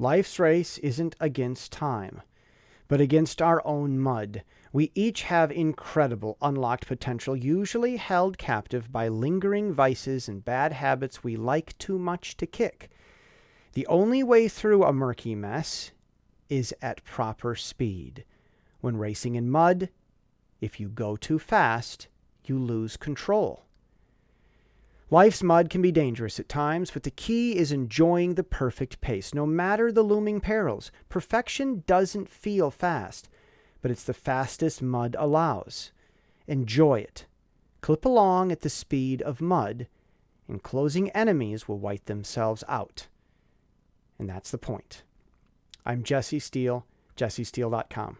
Life's race isn't against time, but against our own mud. We each have incredible unlocked potential, usually held captive by lingering vices and bad habits we like too much to kick. The only way through a murky mess is at proper speed. When racing in mud, if you go too fast, you lose control. Life's mud can be dangerous at times, but the key is enjoying the perfect pace, no matter the looming perils. Perfection doesn't feel fast, but it's the fastest mud allows. Enjoy it. Clip along at the speed of mud, and closing enemies will wipe themselves out. And that's the point. I'm Jesse Steele, jessesteele.com.